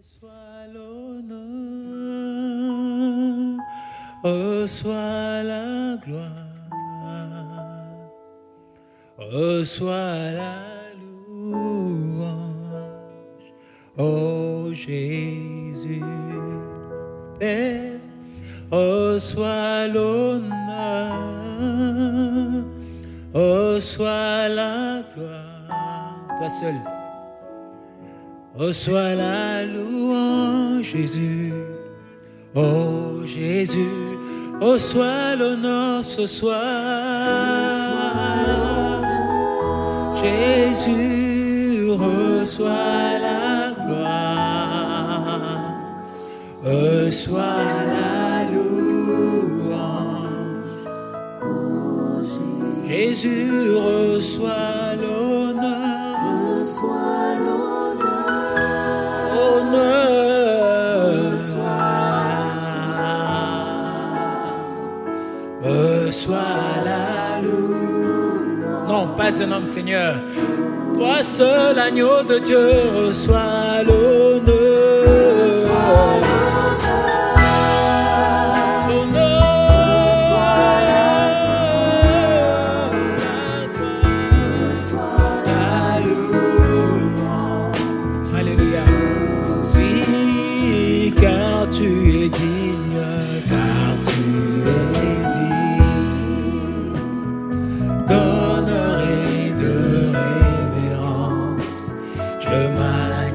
Reçois l'honneur, reçois la gloire, reçois la louange, oh Jésus. Père, reçois l'honneur, reçois la gloire, toi seul. Reçois la louange, Jésus. Oh Jésus, reçois l'honneur ce soir. Jésus, reçois la gloire. Reçois la louange. Jésus, reçois l'honneur. Reçois l'honneur. Non, pas un homme, Seigneur. Toi seul, agneau de Dieu, reçois l'honneur.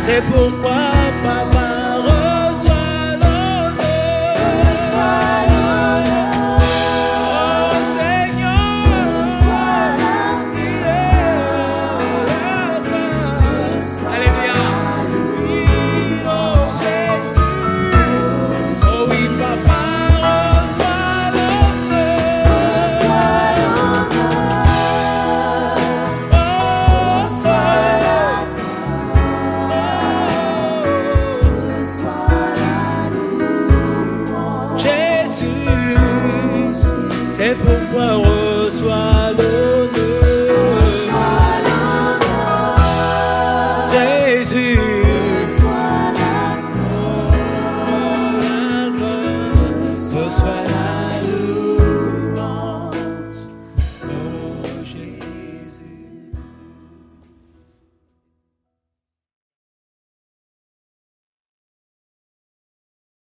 C'est pourquoi, papa, C'est pourquoi reçois l'honneur? Jésus. Reçois la gloire. Reçois la